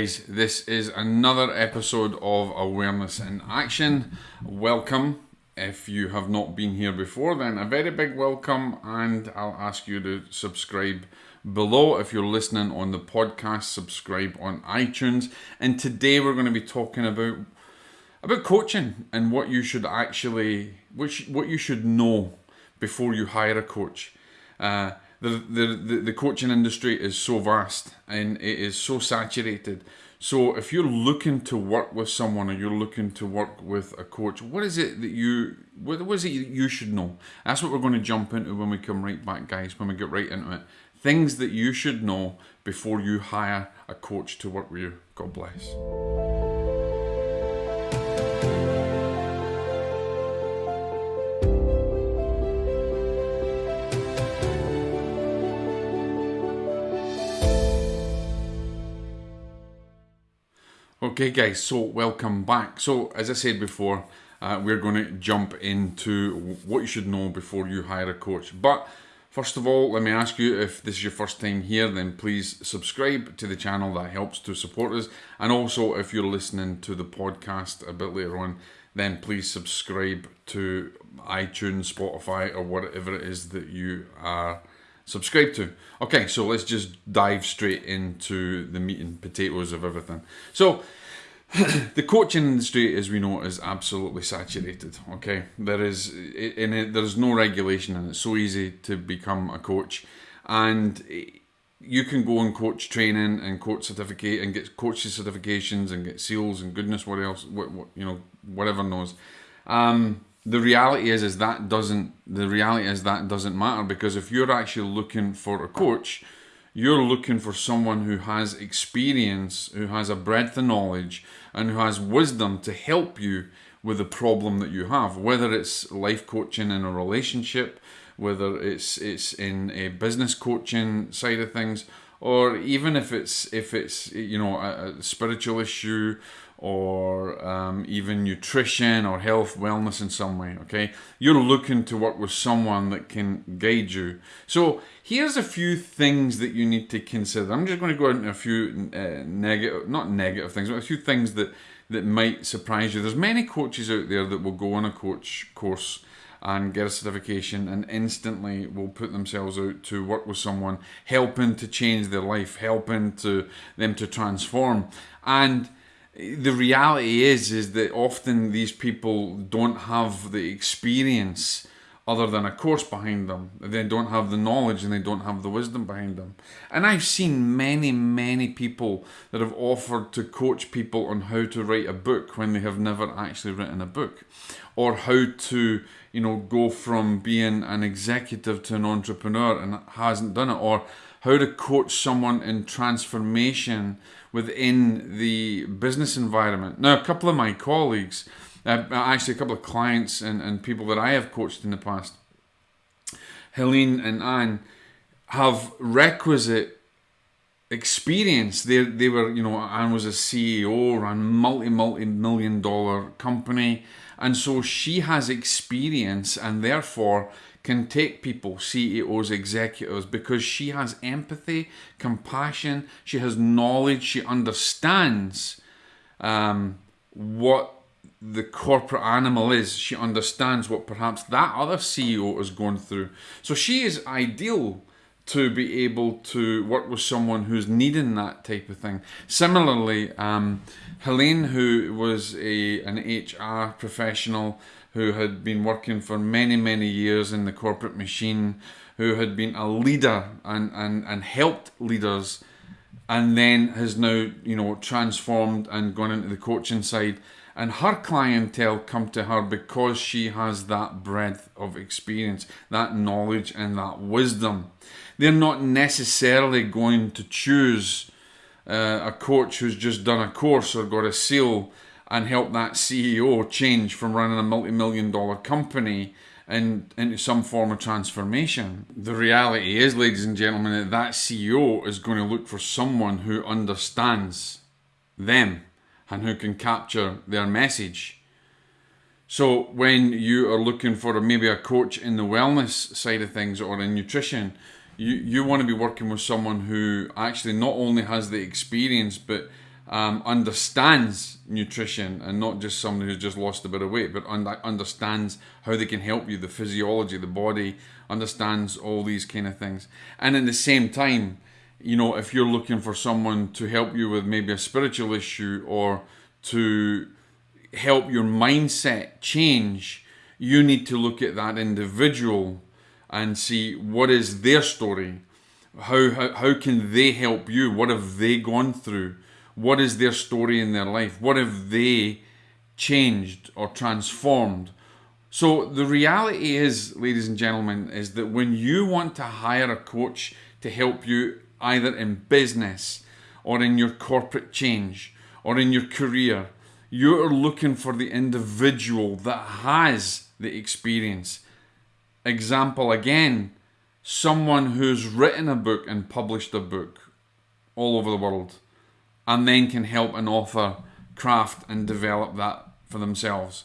guys, this is another episode of Awareness in Action. Welcome. If you have not been here before, then a very big welcome, and I'll ask you to subscribe below. If you're listening on the podcast, subscribe on iTunes. And today we're going to be talking about about coaching and what you should actually, which what you should know before you hire a coach. Uh, the, the, the coaching industry is so vast and it is so saturated. So if you're looking to work with someone or you're looking to work with a coach, what is it that you what, what is it you should know? That's what we're going to jump into when we come right back, guys. When we get right into it, things that you should know before you hire a coach to work with you. God bless. Okay, guys, so welcome back. So, as I said before, uh, we're going to jump into what you should know before you hire a coach. But first of all, let me ask you if this is your first time here, then please subscribe to the channel. That helps to support us. And also, if you're listening to the podcast a bit later on, then please subscribe to iTunes, Spotify, or whatever it is that you are subscribed to. Okay, so let's just dive straight into the meat and potatoes of everything. So, the coaching industry, as we know, is absolutely saturated. Okay, there is in it, there's no regulation, and it's so easy to become a coach, and you can go and coach training and coach certificate and get coaching certifications and get seals and goodness what else, what, what you know, whatever knows. Um, the reality is is that doesn't the reality is that doesn't matter because if you're actually looking for a coach you're looking for someone who has experience who has a breadth of knowledge and who has wisdom to help you with the problem that you have whether it's life coaching in a relationship whether it's it's in a business coaching side of things or even if it's if it's you know a, a spiritual issue or um, even nutrition or health, wellness in some way. Okay, you're looking to work with someone that can guide you. So here's a few things that you need to consider. I'm just going to go into a few uh, negative, not negative things, but a few things that that might surprise you. There's many coaches out there that will go on a coach course and get a certification and instantly will put themselves out to work with someone helping to change their life helping to them to transform and the reality is is that often these people don't have the experience other than a course behind them. They don't have the knowledge and they don't have the wisdom behind them. And I've seen many, many people that have offered to coach people on how to write a book when they have never actually written a book. Or how to, you know, go from being an executive to an entrepreneur and hasn't done it. Or how to coach someone in transformation within the business environment. Now, a couple of my colleagues, uh, actually, a couple of clients and, and people that I have coached in the past, Helene and Anne, have requisite experience. They, they were, you know, Anne was a CEO, ran multi, multi million dollar company. And so she has experience and therefore can take people, CEOs, executives, because she has empathy, compassion, she has knowledge, she understands um, what the corporate animal is. She understands what perhaps that other CEO is going through. So she is ideal to be able to work with someone who's needing that type of thing. Similarly, um, Helene, who was a an HR professional, who had been working for many, many years in the corporate machine, who had been a leader and, and, and helped leaders, and then has now, you know, transformed and gone into the coaching side. And her clientele come to her because she has that breadth of experience, that knowledge, and that wisdom. They're not necessarily going to choose uh, a coach who's just done a course or got a seal and help that CEO change from running a multi million dollar company and into some form of transformation. The reality is, ladies and gentlemen, that that CEO is going to look for someone who understands them and who can capture their message. So when you are looking for maybe a coach in the wellness side of things or in nutrition, you, you want to be working with someone who actually not only has the experience but um, understands nutrition and not just somebody who's just lost a bit of weight, but un- understands how they can help you, the physiology, the body, understands all these kind of things. And at the same time, you know, if you're looking for someone to help you with maybe a spiritual issue or to help your mindset change, you need to look at that individual and see what is their story. How, how, how can they help you? What have they gone through? What is their story in their life? What have they changed or transformed? So the reality is, ladies and gentlemen, is that when you want to hire a coach to help you either in business or in your corporate change or in your career, you're looking for the individual that has the experience. Example again, someone who's written a book and published a book all over the world and then can help an author craft and develop that for themselves.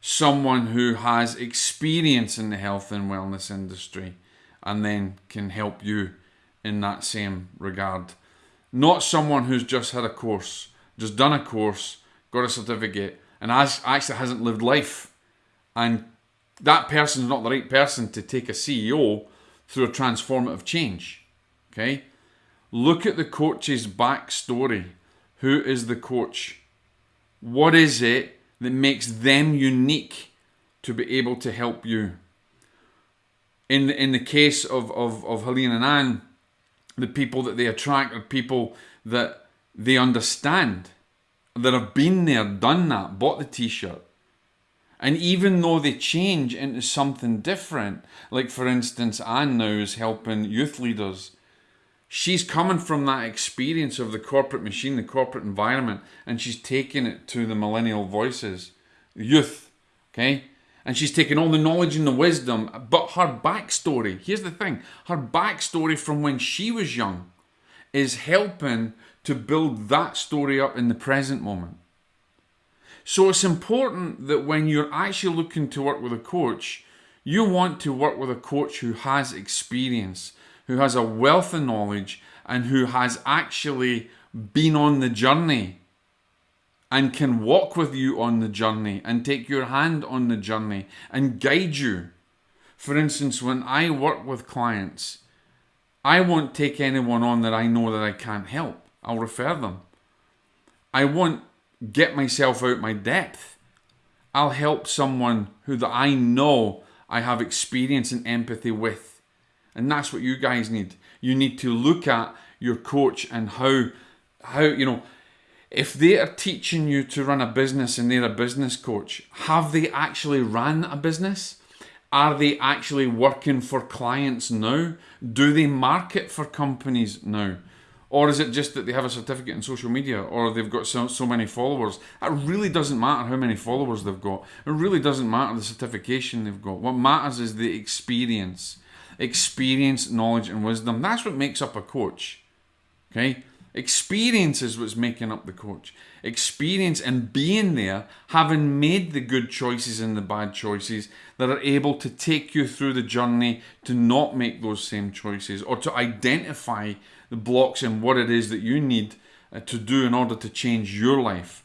Someone who has experience in the health and wellness industry and then can help you in that same regard. Not someone who's just had a course, just done a course, got a certificate, and has, actually hasn't lived life. And that person's not the right person to take a CEO through a transformative change. Okay? Look at the coach's backstory. Who is the coach? What is it that makes them unique to be able to help you? In, in the case of, of, of Helene and Anne, the people that they attract are people that they understand, that have been there, done that, bought the t shirt. And even though they change into something different, like for instance, Anne now is helping youth leaders, she's coming from that experience of the corporate machine, the corporate environment, and she's taking it to the millennial voices, youth, okay? And she's taken all the knowledge and the wisdom, but her backstory, here's the thing her backstory from when she was young is helping to build that story up in the present moment. So it's important that when you're actually looking to work with a coach, you want to work with a coach who has experience, who has a wealth of knowledge, and who has actually been on the journey and can walk with you on the journey and take your hand on the journey and guide you. For instance, when I work with clients, I won't take anyone on that I know that I can't help. I'll refer them. I won't get myself out my depth. I'll help someone who that I know I have experience and empathy with. And that's what you guys need. You need to look at your coach and how how you know if they are teaching you to run a business and they're a business coach, have they actually ran a business? Are they actually working for clients now? Do they market for companies now? Or is it just that they have a certificate in social media or they've got so, so many followers? It really doesn't matter how many followers they've got. It really doesn't matter the certification they've got. What matters is the experience. Experience, knowledge, and wisdom. That's what makes up a coach. Okay? Experience is what's making up the coach. Experience and being there, having made the good choices and the bad choices, that are able to take you through the journey to not make those same choices or to identify the blocks and what it is that you need uh, to do in order to change your life.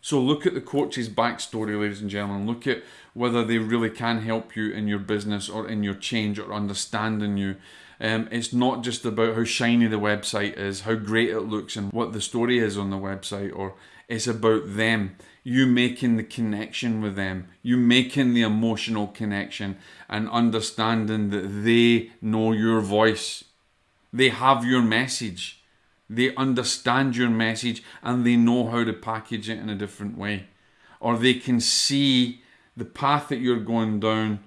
So look at the coach's backstory, ladies and gentlemen. Look at whether they really can help you in your business or in your change or understanding you um, it's not just about how shiny the website is, how great it looks, and what the story is on the website, or it's about them. You making the connection with them, you making the emotional connection, and understanding that they know your voice. They have your message. They understand your message and they know how to package it in a different way. Or they can see the path that you're going down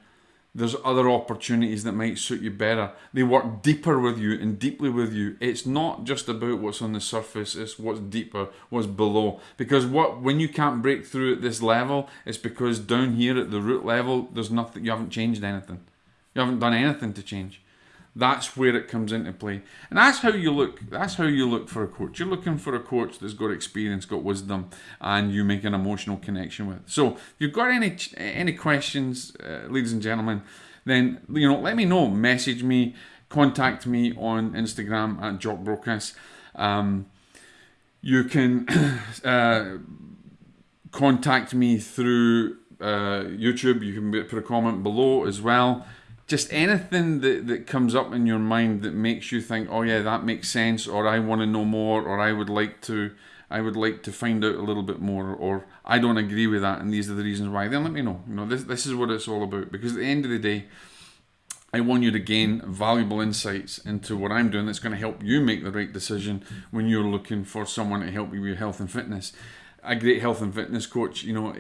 there's other opportunities that might suit you better. They work deeper with you and deeply with you. It's not just about what's on the surface, it's what's deeper, what's below. Because what when you can't break through at this level, it's because down here at the root level, there's nothing you haven't changed anything. You haven't done anything to change. That's where it comes into play. And that's how you look. That's how you look for a coach. You're looking for a coach that's got experience, got wisdom, and you make an emotional connection with. So, if you've got any any questions, uh, ladies and gentlemen, then you know let me know. Message me, contact me on Instagram at Jock Um, You can uh, contact me through uh, YouTube. You can put a comment below as well. Just anything that, that comes up in your mind that makes you think, oh yeah, that makes sense, or I want to know more, or I would like to, I would like to find out a little bit more, or I don't agree with that, and these are the reasons why. Then let me know. You know, this this is what it's all about. Because at the end of the day, I want you to gain valuable insights into what I'm doing that's going to help you make the right decision when you're looking for someone to help you with your health and fitness. A great health and fitness coach, you know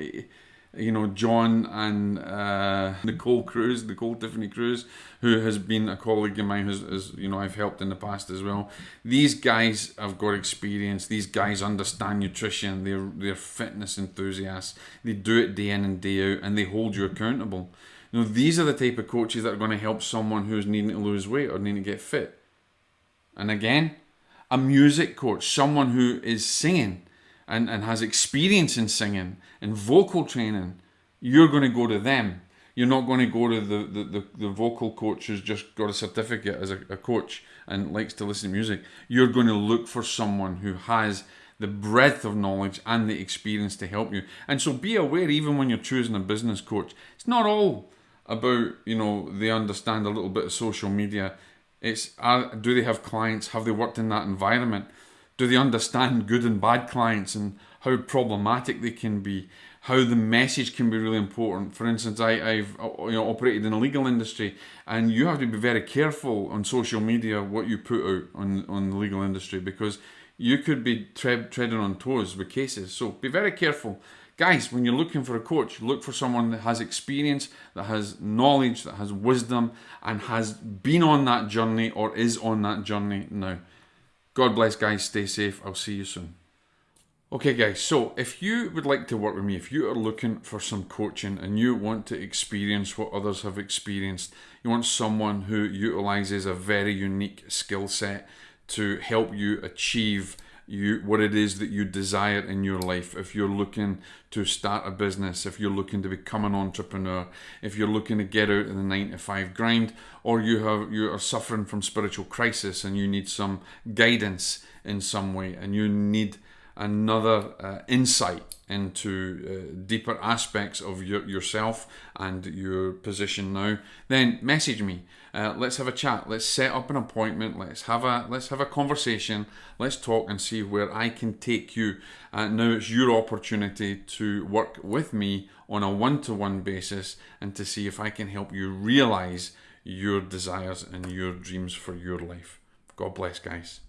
you know, John and uh, Nicole Cruz, Nicole Tiffany Cruz, who has been a colleague of mine, who's, you know, I've helped in the past as well. These guys have got experience. These guys understand nutrition. They're they're fitness enthusiasts. They do it day in and day out, and they hold you accountable. You know, these are the type of coaches that are going to help someone who's needing to lose weight or needing to get fit. And again, a music coach, someone who is singing and, and has experience in singing and vocal training, you're going to go to them. You're not going to go to the, the, the, the vocal coach who's just got a certificate as a, a coach and likes to listen to music. You're going to look for someone who has the breadth of knowledge and the experience to help you. And so be aware, even when you're choosing a business coach, it's not all about, you know, they understand a little bit of social media. It's are, do they have clients? Have they worked in that environment? Do they understand good and bad clients and how problematic they can be? How the message can be really important. For instance, I, I've uh, you know operated in the legal industry, and you have to be very careful on social media what you put out on on the legal industry because you could be tre- treading on toes with cases. So be very careful. Guys, when you're looking for a coach, look for someone that has experience, that has knowledge, that has wisdom, and has been on that journey or is on that journey now. God bless, guys. Stay safe. I'll see you soon. Okay, guys, so if you would like to work with me, if you are looking for some coaching and you want to experience what others have experienced, you want someone who utilizes a very unique skill set to help you achieve you what it is that you desire in your life. If you're looking to start a business if you're looking to become an entrepreneur if you're looking to get out of the 9 to 5 grind or you have you are suffering from spiritual crisis and you need some guidance in some way and you need another uh, insight into uh, deeper aspects of your, yourself and your position now, then message me. Uh, let's have a chat. Let's set up an appointment. Let's have a let's have a conversation. Let's talk and see where I can take you. Uh, now it's your opportunity to work with me on a one-to-one basis and to see if I can help you realize your desires and your dreams for your life. God bless, guys.